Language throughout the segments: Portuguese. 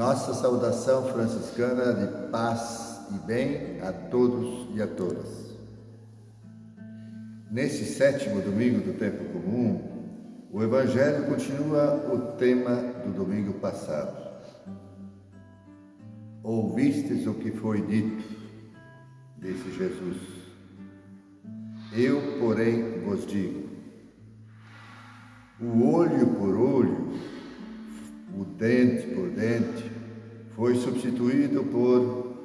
Nossa saudação franciscana de paz e bem a todos e a todas. Nesse sétimo domingo do tempo comum, o Evangelho continua o tema do domingo passado. Ouvistes o que foi dito, disse Jesus. Eu, porém, vos digo: o olho por olho o dente por dente, foi substituído por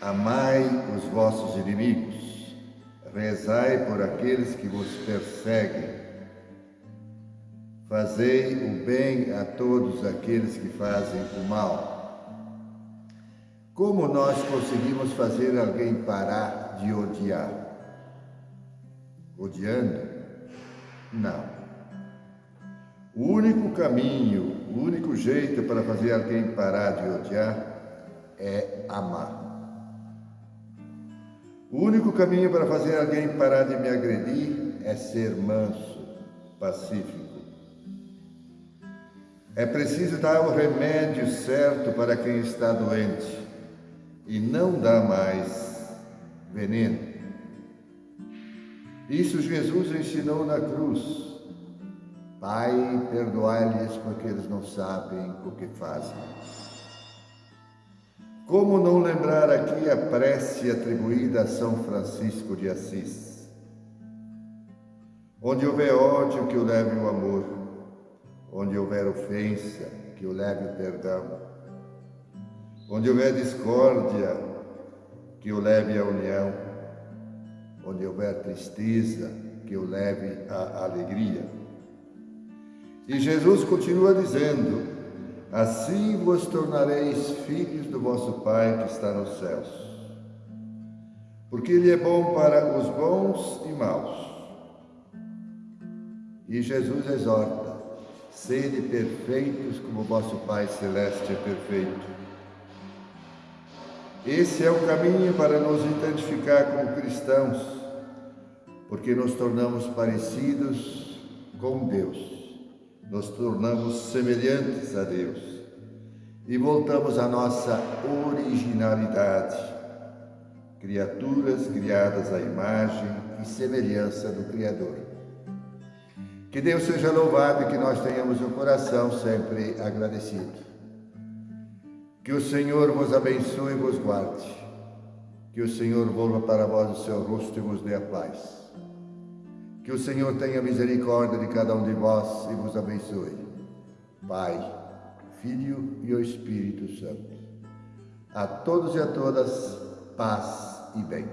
amai os vossos inimigos, rezai por aqueles que vos perseguem, fazei o bem a todos aqueles que fazem o mal. Como nós conseguimos fazer alguém parar de odiar? Odiando? Não. O único caminho, o único jeito para fazer alguém parar de odiar é amar. O único caminho para fazer alguém parar de me agredir é ser manso, pacífico. É preciso dar o remédio certo para quem está doente e não dar mais veneno. Isso Jesus ensinou na cruz. Pai, perdoai-lhes porque eles não sabem o que fazem. Como não lembrar aqui a prece atribuída a São Francisco de Assis? Onde houver ódio, que o leve o amor. Onde houver ofensa, que o leve o perdão. Onde houver discórdia, que o leve a união. Onde houver tristeza, que o leve a alegria. E Jesus continua dizendo: Assim vos tornareis filhos do vosso Pai que está nos céus. Porque Ele é bom para os bons e maus. E Jesus exorta: Sede perfeitos como vosso Pai Celeste é perfeito. Esse é o caminho para nos identificar como cristãos, porque nos tornamos parecidos com Deus nos tornamos semelhantes a Deus e voltamos à nossa originalidade, criaturas criadas à imagem e semelhança do Criador. Que Deus seja louvado e que nós tenhamos o coração sempre agradecido. Que o Senhor vos abençoe e vos guarde. Que o Senhor volva para vós o seu rosto e vos dê a paz. Que o Senhor tenha misericórdia de cada um de vós e vos abençoe. Pai, Filho e o Espírito Santo. A todos e a todas, paz e bem.